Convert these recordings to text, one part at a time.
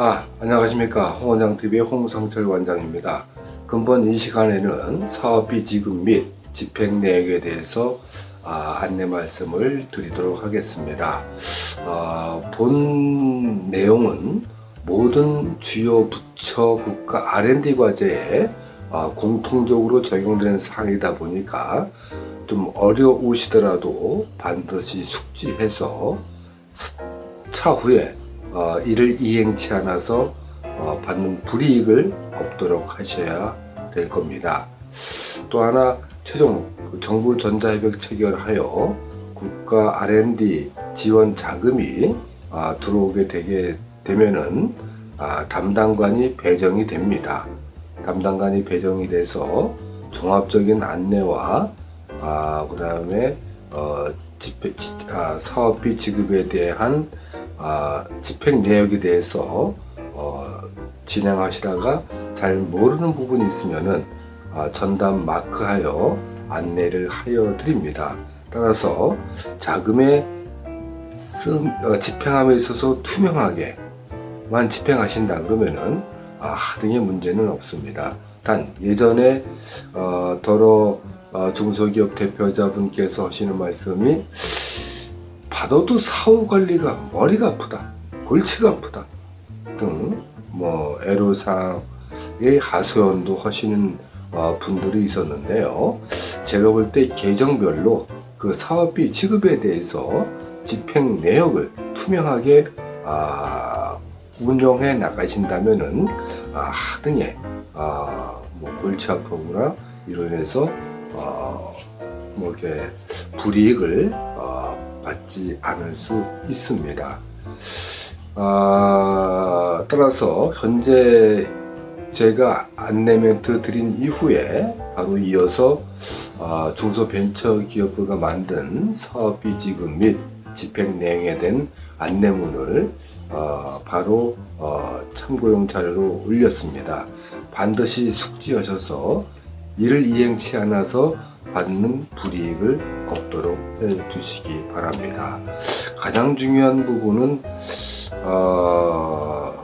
아, 안녕하십니까. 홍원장TV의 홍성철 원장입니다. 근본 이 시간에는 사업비 지급 및 집행 내역에 대해서 아, 안내 말씀을 드리도록 하겠습니다. 아, 본 내용은 모든 주요 부처 국가 R&D 과제에 아, 공통적으로 적용되는 사항이다 보니까 좀 어려우시더라도 반드시 숙지해서 차후에 어, 이를 이행치 않아서 어, 받는 불이익을 없도록 하셔야 될 겁니다. 또 하나 최종 그 정부 전자협약 체결하여 국가 R&D 지원 자금이 아, 들어오게 되게 되면은 아, 담당관이 배정이 됩니다. 담당관이 배정이 돼서 종합적인 안내와 아, 그 다음에 어, 집회, 지- 아, 사업비 지급에 대한 아, 집행 내역에 대해서 어, 진행하시다가 잘 모르는 부분이 있으면은 아, 전담 마크하여 안내를 하여 드립니다. 따라서 자금의 씀, 어, 집행함에 있어서 투명하게만 집행하신다 그러면은 아, 하등의 문제는 없습니다. 단 예전에 어, 더러 어, 중소기업 대표자분께서 하시는 말씀이 받아도 사후 관리가 머리가 아프다, 골치가 아프다 등 뭐 애로사항의 하소연도 하시는 어, 분들이 있었는데요. 제가 볼 때 계정별로 그 사업비 지급에 대해서 집행 내역을 투명하게 아, 운영해 나가신다면은 아, 하등의 아, 뭐 골치 아픔이나 이로 인해서 어, 뭐 이렇게 불이익을 어, 받지 않을 수 있습니다. 아, 따라서 현재 제가 안내 멘트 드린 이후에 바로 이어서 아, 중소벤처기업부가 만든 사업비 지급 및 집행 내용에 대한 안내문을 어, 바로 어, 참고용 자료로 올렸습니다. 반드시 숙지하셔서 이를 이행치 않아서 받는 불이익을 없도록 해주시기 바랍니다. 가장 중요한 부분은 어,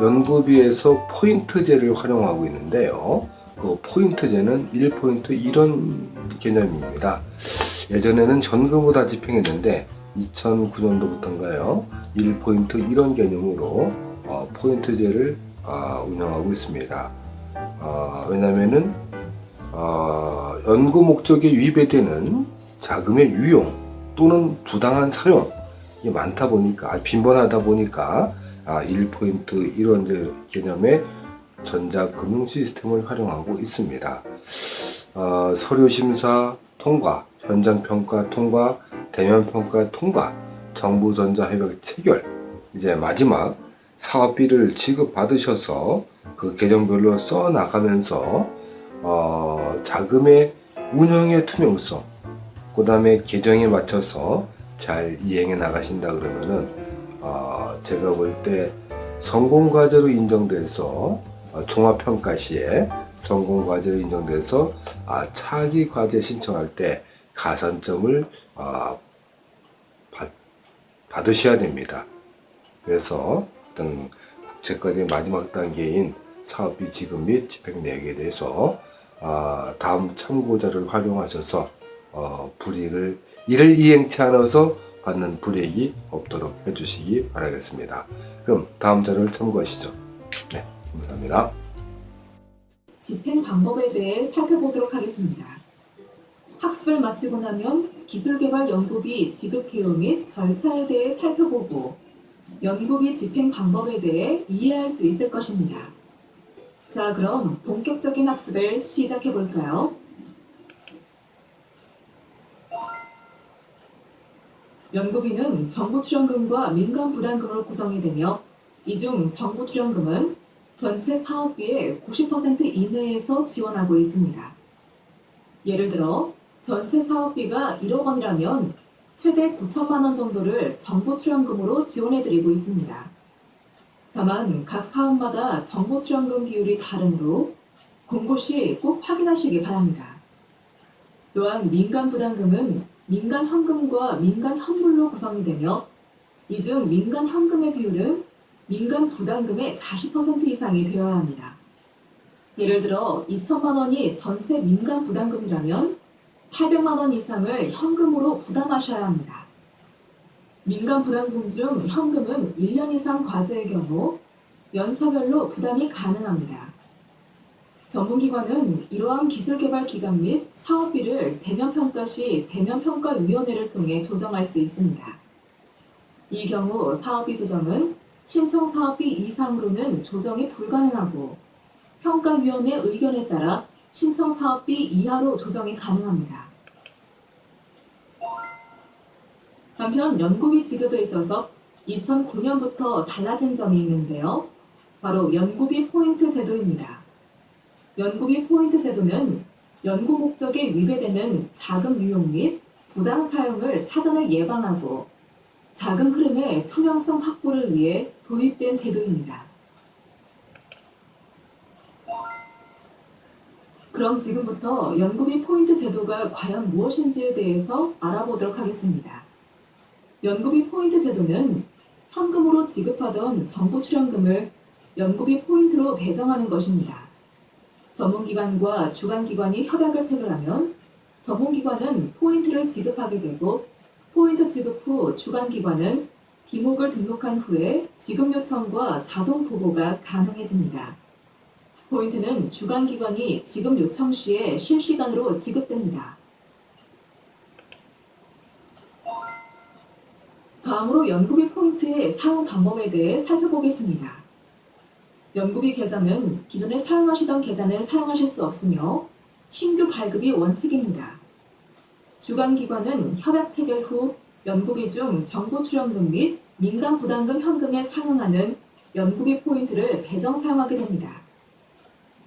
연구비에서 포인트제를 활용하고 있는데요. 그 포인트제는 1포인트 이런 개념입니다. 예전에는 현금으로 다 집행했는데 2009년도부터인가요? 1포인트 이런 개념으로 어, 포인트제를 아, 운영하고 있습니다. 어, 왜냐면은 어, 연구 목적에 위배되는 자금의 유용 또는 부당한 사용 이 많다 보니까 아, 빈번하다 보니까 아, 1포인트 이런 이제 개념의 전자금융 시스템을 활용하고 있습니다. 어, 서류 심사 통과, 현장 평가 통과, 대면 평가 통과, 정부 전자협약 체결, 이제 마지막 사업비를 지급받으셔서 그 계정별로 써 나가면서 어, 자금의 운영의 투명성, 그 다음에 계정에 맞춰서 잘 이행해 나가신다 그러면은 어, 제가 볼 때 성공 과제로 인정돼서 어, 종합평가 시에 성공 과제로 인정돼서 아, 차기 과제 신청할 때 가산점을 아, 받, 받으셔야 됩니다. 그래서 어떤 국제과제 마지막 단계인 사업비 지급 및 집행 내역에 대해서 아, 다음 참고자를 활용하셔서 어, 불이익을 이를 이행치 않아서 받는 불이익이 없도록 해주시기 바라겠습니다. 그럼 다음 자료를 참고하시죠. 네, 감사합니다. 집행 방법에 대해 살펴보도록 하겠습니다. 학습을 마치고 나면 기술개발 연구비 지급 기호 및 절차에 대해 살펴보고 연구비 집행 방법에 대해 이해할 수 있을 것입니다. 자, 그럼 본격적인 학습을 시작해 볼까요? 연구비는 정부 출연금과 민간 부담금으로 구성이 되며 이 중 정부 출연금은 전체 사업비의 90% 이내에서 지원하고 있습니다. 예를 들어 전체 사업비가 1억 원이라면 최대 9천만 원 정도를 정부 출연금으로 지원해드리고 있습니다. 다만 각 사업마다 정부 출연금 비율이 다르므로 공고 시 꼭 확인하시기 바랍니다. 또한 민간 부담금은 민간 현금과 민간 현물로 구성이 되며 이 중 민간 현금의 비율은 민간 부담금의 40% 이상이 되어야 합니다. 예를 들어 2천만 원이 전체 민간 부담금이라면 800만 원 이상을 현금으로 부담하셔야 합니다. 민간 부담금 중 현금은 1년 이상 과제의 경우 연차별로 부담이 가능합니다. 전문기관은 이러한 기술개발 기간 및 사업비를 대면평가 시 대면평가위원회를 통해 조정할 수 있습니다. 이 경우 사업비 조정은 신청 사업비 이상으로는 조정이 불가능하고 평가위원회 의견에 따라 신청 사업비 이하로 조정이 가능합니다. 한편 연구비 지급에 있어서 2009년부터 달라진 점이 있는데요. 바로 연구비 포인트 제도입니다. 연구비 포인트 제도는 연구 목적에 위배되는 자금 유용 및 부당 사용을 사전에 예방하고 자금 흐름의 투명성 확보를 위해 도입된 제도입니다. 그럼 지금부터 연구비 포인트 제도가 과연 무엇인지에 대해서 알아보도록 하겠습니다. 연구비 포인트 제도는 현금으로 지급하던 정부 출연금을 연구비 포인트로 배정하는 것입니다. 전문기관과 주관기관이 협약을 체결하면 전문기관은 포인트를 지급하게 되고 포인트 지급 후 주관기관은 비목을 등록한 후에 지급 요청과 자동 보고가 가능해집니다. 포인트는 주관기관이 지급 요청 시에 실시간으로 지급됩니다. 다음으로 연구비 포인트의 사용 방법에 대해 살펴보겠습니다. 연구비 계좌는 기존에 사용하시던 계좌는 사용하실 수 없으며 신규 발급이 원칙입니다. 주관기관은 협약 체결 후 연구비 중 정부 출연금 및 민간 부담금 현금에 상응하는 연구비 포인트를 배정 사용하게 됩니다.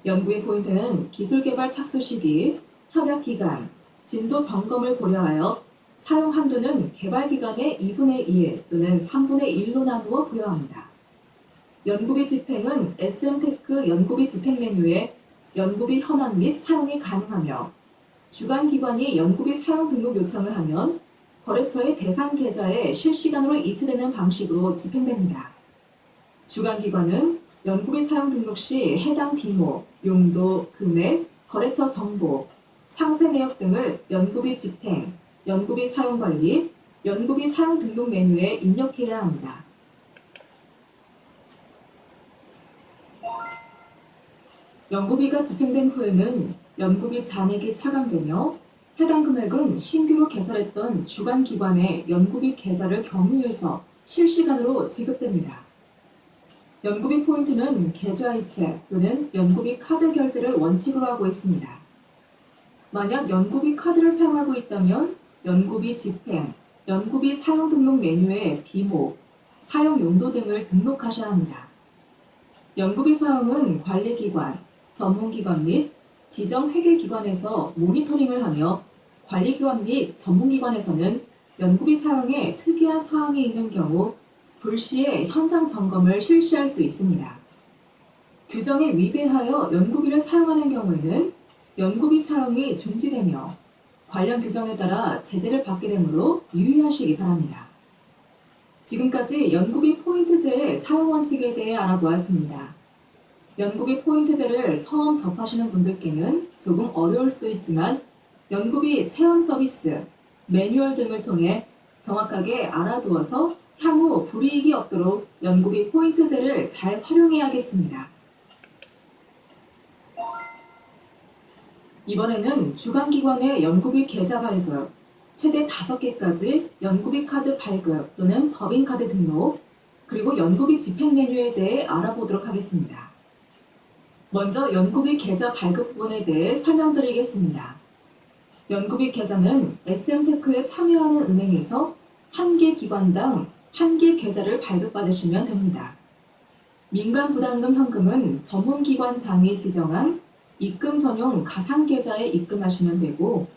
연구비 포인트는 기술 개발 착수 시기, 협약 기간, 진도 점검을 고려하여 사용 한도는 개발 기간의 2분의 1 또는 3분의 1로 나누어 부여합니다. 연구비 집행은 SM테크 연구비 집행 메뉴에 연구비 현황 및 사용이 가능하며 주관 기관이 연구비 사용 등록 요청을 하면 거래처의 대상 계좌에 실시간으로 이체되는 방식으로 집행됩니다. 주관 기관은 연구비 사용 등록 시 해당 규모, 용도, 금액, 거래처 정보, 상세 내역 등을 연구비 집행, 연구비 사용 관리, 연구비 사용 등록 메뉴에 입력해야 합니다. 연구비가 집행된 후에는 연구비 잔액이 차감되며 해당 금액은 신규로 개설했던 주관 기관의 연구비 계좌를 경유해서 실시간으로 지급됩니다. 연구비 포인트는 계좌 이체 또는 연구비 카드 결제를 원칙으로 하고 있습니다. 만약 연구비 카드를 사용하고 있다면 연구비 집행, 연구비 사용 등록 메뉴에 비목, 사용 용도 등을 등록하셔야 합니다. 연구비 사용은 관리기관, 전문기관 및 지정 회계기관에서 모니터링을 하며 관리기관 및 전문기관에서는 연구비 사용에 특이한 사항이 있는 경우 불시에 현장 점검을 실시할 수 있습니다. 규정에 위배하여 연구비를 사용하는 경우에는 연구비 사용이 중지되며 관련 규정에 따라 제재를 받게 되므로 유의하시기 바랍니다. 지금까지 연구비 포인트제의 사용 원칙에 대해 알아보았습니다. 연구비 포인트제를 처음 접하시는 분들께는 조금 어려울 수도 있지만 연구비 체험 서비스, 매뉴얼 등을 통해 정확하게 알아두어서 향후 불이익이 없도록 연구비 포인트제를 잘 활용해야겠습니다. 이번에는 주관기관의 연구비 계좌 발급, 최대 5개까지 연구비 카드 발급 또는 법인카드 등록, 그리고 연구비 집행 메뉴에 대해 알아보도록 하겠습니다. 먼저 연구비 계좌 발급 부분에 대해 설명드리겠습니다. 연구비 계좌는 SM테크에 참여하는 은행에서 한 개 기관당 한 개 계좌를 발급받으시면 됩니다. 민간 부담금 현금은 전문기관장이 지정한 입금 전용 가상 계좌에 입금하시면 되고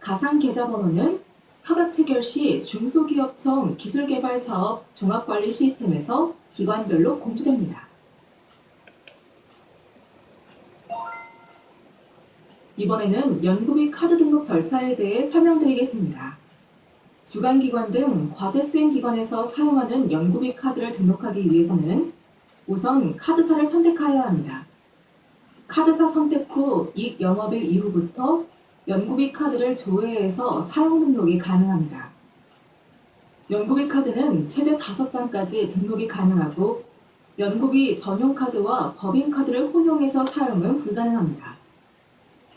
가상 계좌 번호는 협약 체결 시 중소기업청 기술개발사업 종합관리 시스템에서 기관별로 공지됩니다. 이번에는 연구비 카드 등록 절차에 대해 설명드리겠습니다. 주관기관 등 과제 수행기관에서 사용하는 연구비 카드를 등록하기 위해서는 우선 카드사를 선택하여야 합니다. 카드사 선택 후 이익 영업일 이후부터 연구비 카드를 조회해서 사용 등록이 가능합니다. 연구비 카드는 최대 5장까지 등록이 가능하고 연구비 전용 카드와 법인 카드를 혼용해서 사용은 불가능합니다.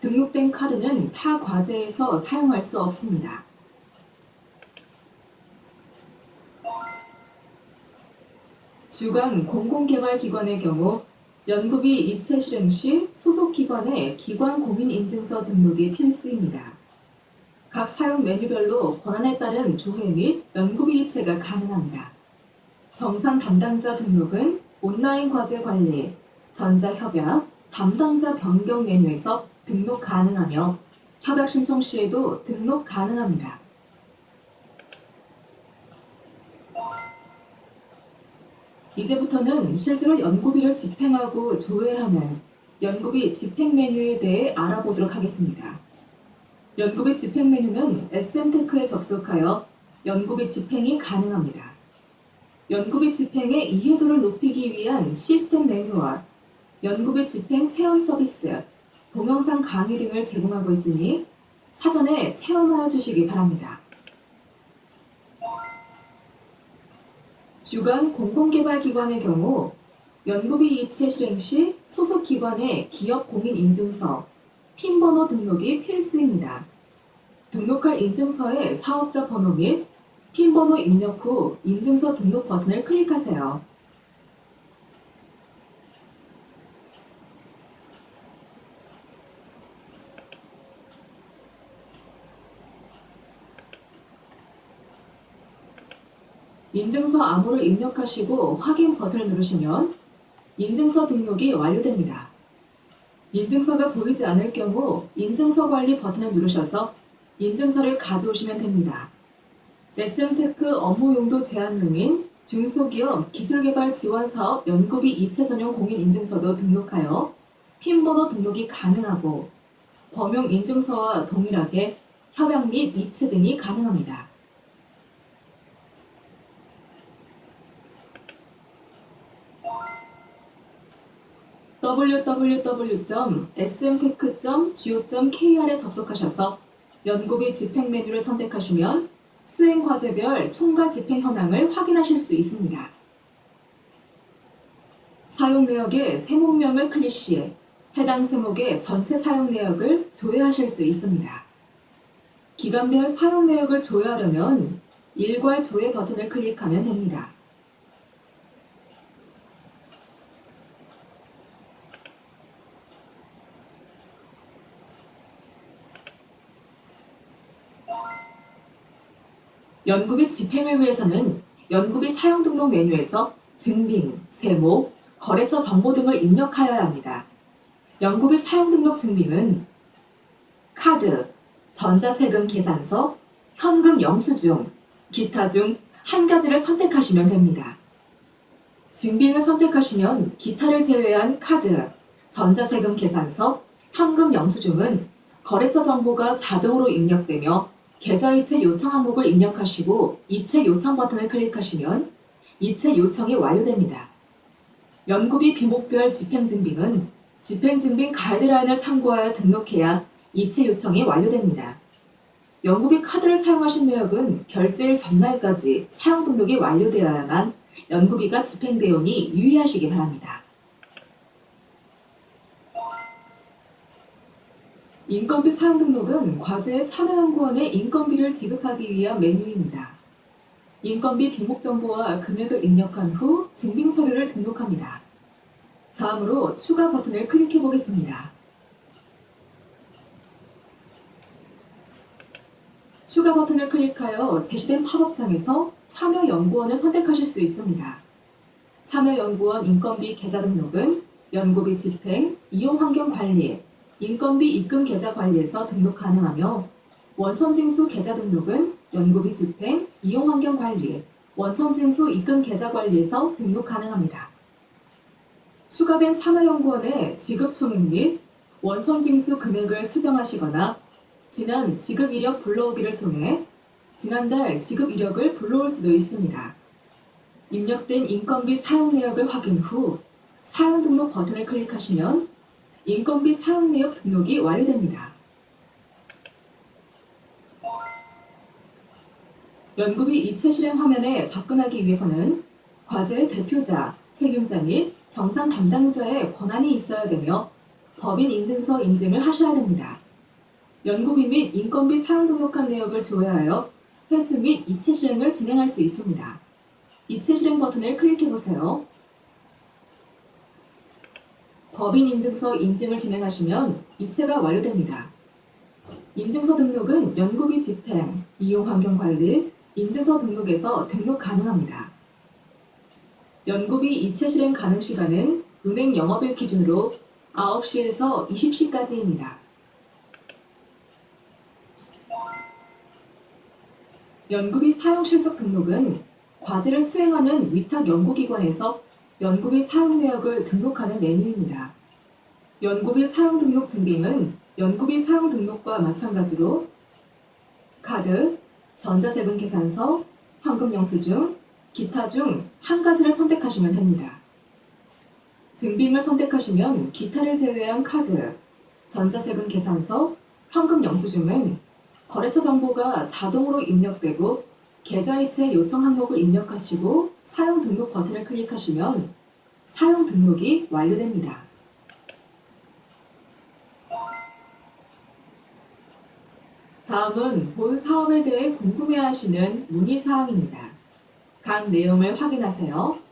등록된 카드는 타 과제에서 사용할 수 없습니다. 주간 공공개발기관의 경우 연구비 이체 실행 시 소속 기관의 기관 공인 인증서 등록이 필수입니다. 각 사용 메뉴별로 권한에 따른 조회 및 연구비 이체가 가능합니다. 정산 담당자 등록은 온라인 과제 관리, 전자협약, 담당자 변경 메뉴에서 등록 가능하며 협약 신청 시에도 등록 가능합니다. 이제부터는 실제로 연구비를 집행하고 조회하는 연구비 집행 메뉴에 대해 알아보도록 하겠습니다. 연구비 집행 메뉴는 SM테크에 접속하여 연구비 집행이 가능합니다. 연구비 집행의 이해도를 높이기 위한 시스템 매뉴얼, 연구비 집행 체험 서비스, 동영상 강의 등을 제공하고 있으니 사전에 체험하여 주시기 바랍니다. 주간 공공개발기관의 경우 연구비 이체 실행 시 소속 기관의 기업 공인 인증서, 핀 번호 등록이 필수입니다. 등록할 인증서의 사업자 번호 및 핀 번호 입력 후 인증서 등록 버튼을 클릭하세요. 인증서 암호를 입력하시고 확인 버튼을 누르시면 인증서 등록이 완료됩니다. 인증서가 보이지 않을 경우 인증서 관리 버튼을 누르셔서 인증서를 가져오시면 됩니다. SM테크 업무 용도 제한명인 중소기업 기술개발 지원 사업 연구비 이체 전용 공인 인증서도 등록하여 핀 번호 등록이 가능하고 범용 인증서와 동일하게 협약 및 이체 등이 가능합니다. www.smtech.go.kr에 접속하셔서 연구비 집행 메뉴를 선택하시면 수행 과제별 총괄 집행 현황을 확인하실 수 있습니다. 사용 내역의 세목명을 클릭 시 해당 세목의 전체 사용 내역을 조회하실 수 있습니다. 기간별 사용 내역을 조회하려면 일괄 조회 버튼을 클릭하면 됩니다. 연구비 집행을 위해서는 연구비 사용 등록 메뉴에서 증빙, 세목, 거래처 정보 등을 입력하여야 합니다. 연구비 사용 등록 증빙은 카드, 전자세금 계산서, 현금 영수증, 기타 중 한 가지를 선택하시면 됩니다. 증빙을 선택하시면 기타를 제외한 카드, 전자세금 계산서, 현금 영수증은 거래처 정보가 자동으로 입력되며 계좌 이체 요청 항목을 입력하시고 이체 요청 버튼을 클릭하시면 이체 요청이 완료됩니다. 연구비 비목별 집행증빙은 집행증빙 가이드라인을 참고하여 등록해야 이체 요청이 완료됩니다. 연구비 카드를 사용하신 내역은 결제일 전날까지 사용 등록이 완료되어야만 연구비가 집행되오니 유의하시기 바랍니다. 인건비 사용 등록은 과제의 참여연구원에 인건비를 지급하기 위한 메뉴입니다. 인건비 비목 정보와 금액을 입력한 후 증빙 서류를 등록합니다. 다음으로 추가 버튼을 클릭해 보겠습니다. 추가 버튼을 클릭하여 제시된 팝업창에서 참여연구원을 선택하실 수 있습니다. 참여연구원 인건비 계좌 등록은 연구비 집행, 이용환경 관리, 인건비 입금 계좌 관리에서 등록 가능하며 원천징수 계좌 등록은 연구비 집행, 이용환경 관리, 원천징수 입금 계좌 관리에서 등록 가능합니다. 추가된 참여연구원의 지급 총액 및 원천징수 금액을 수정하시거나 지난 지급 이력 불러오기를 통해 지난달 지급 이력을 불러올 수도 있습니다. 입력된 인건비 사용 내역을 확인 후 사용 등록 버튼을 클릭하시면 인건비 사용 내역 등록이 완료됩니다. 연구비 이체 실행 화면에 접근하기 위해서는 과제의 대표자, 책임자 및 정상 담당자의 권한이 있어야 되며 법인 인증서 인증을 하셔야 됩니다. 연구비 및 인건비 사용 등록한 내역을 조회하여 회수 및 이체 실행을 진행할 수 있습니다. 이체 실행 버튼을 클릭해 보세요. 법인 인증서 인증을 진행하시면 이체가 완료됩니다. 인증서 등록은 연구비 집행, 이용 환경 관리, 인증서 등록에서 등록 가능합니다. 연구비 이체 실행 가능 시간은 은행 영업일 기준으로 9시에서 20시까지입니다. 연구비 사용 실적 등록은 과제를 수행하는 위탁 연구기관에서 연구비 사용 내역을 등록하는 메뉴입니다. 연구비 사용 등록 증빙은 연구비 사용 등록과 마찬가지로 카드, 전자세금 계산서, 현금 영수증, 기타 중 한 가지를 선택하시면 됩니다. 증빙을 선택하시면 기타를 제외한 카드, 전자세금 계산서, 현금 영수증은 거래처 정보가 자동으로 입력되고 계좌이체 요청 항목을 입력하시고 사용 등록 버튼을 클릭하시면 사용 등록이 완료됩니다. 다음은 본 사업에 대해 궁금해하시는 문의사항입니다. 각 내용을 확인하세요.